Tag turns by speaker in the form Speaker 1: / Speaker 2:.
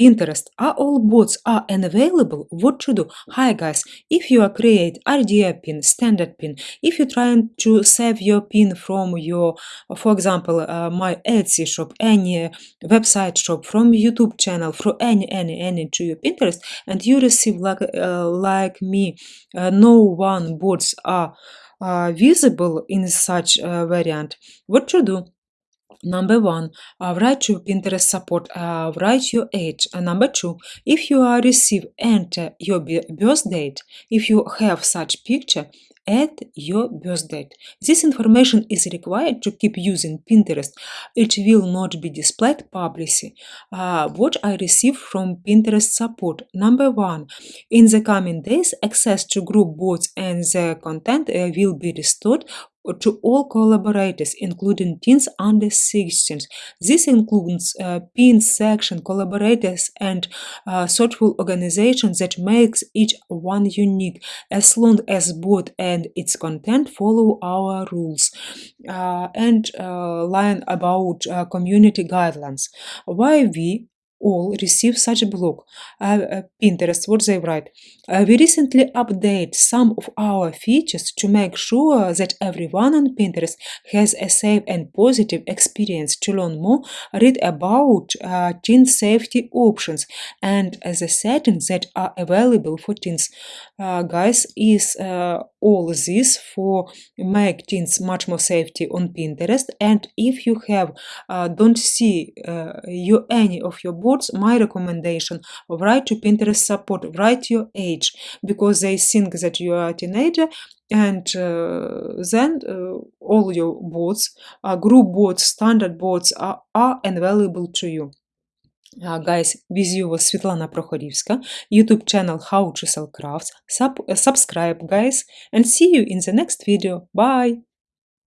Speaker 1: Pinterest. Are all bots are unavailable? What to do? Hi guys, if you are create idea pin, standard pin, if you're trying to save your pin from your, for example, uh, my Etsy shop, any website shop, from YouTube channel, from any, any, any to your Pinterest, and you receive like, uh, like me, uh, no one bots are uh, visible in such uh, variant, what to do? Number one, uh, write your Pinterest support, uh, write your age. Number two, if you are receive, enter your birth date. If you have such picture, add your birth date. This information is required to keep using Pinterest. It will not be displayed publicly. Uh, what I receive from Pinterest support. Number one, in the coming days, access to group boards and the content uh, will be restored to all collaborators, including teens under 16. This includes uh, pin section, collaborators, and uh, thoughtful organizations that makes each one unique, as long as both and its content follow our rules. Uh, and uh, line about uh, community guidelines. Why we all receive such a blog. Uh, uh, Pinterest, what they write. Uh, we recently update some of our features to make sure that everyone on Pinterest has a safe and positive experience. To learn more, read about uh, teen safety options and the settings that are available for teens. Uh, guys, is uh, all this for make teens much more safety on Pinterest. And if you have don't see you any of your my recommendation write to Pinterest support, write your age because they think that you are a teenager and uh, then uh, all your boards, uh, group boards, standard boards are, are available to you. Uh, guys, with you was Svetlana Prokhorivska, YouTube channel How to Sell Crafts. Sub subscribe, guys, and see you in the next video. Bye!